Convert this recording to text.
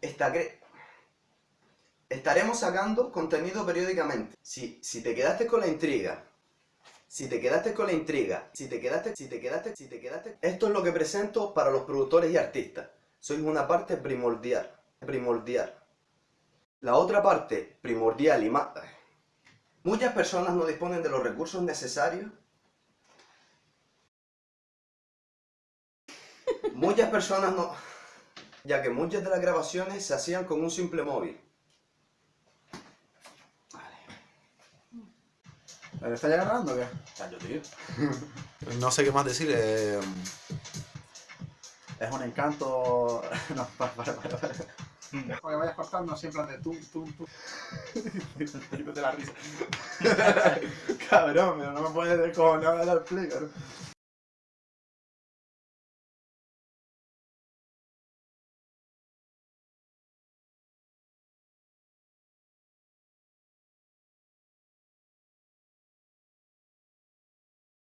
Esta cre- Estaremos sacando contenido periódicamente. Si, si te quedaste con la intriga, si te quedaste con la intriga, si te quedaste, si te quedaste, si te quedaste... Esto es lo que presento para los productores y artistas. Sois una parte primordial, primordial. La otra parte primordial y más... Muchas personas no disponen de los recursos necesarios. Muchas personas no... Ya que muchas de las grabaciones se hacían con un simple móvil. ¿Pero está ya grabando o qué? Tío. No sé qué más decir. eh, Es un encanto. No, para, para, para. para. Dejo que vayas cortando siempre de tú, tú, tú. de la risa. Cabrón, pero no me puedes descojonar a la explicar.